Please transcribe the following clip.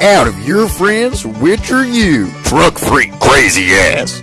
out of your friends, which are you, truck freak crazy ass.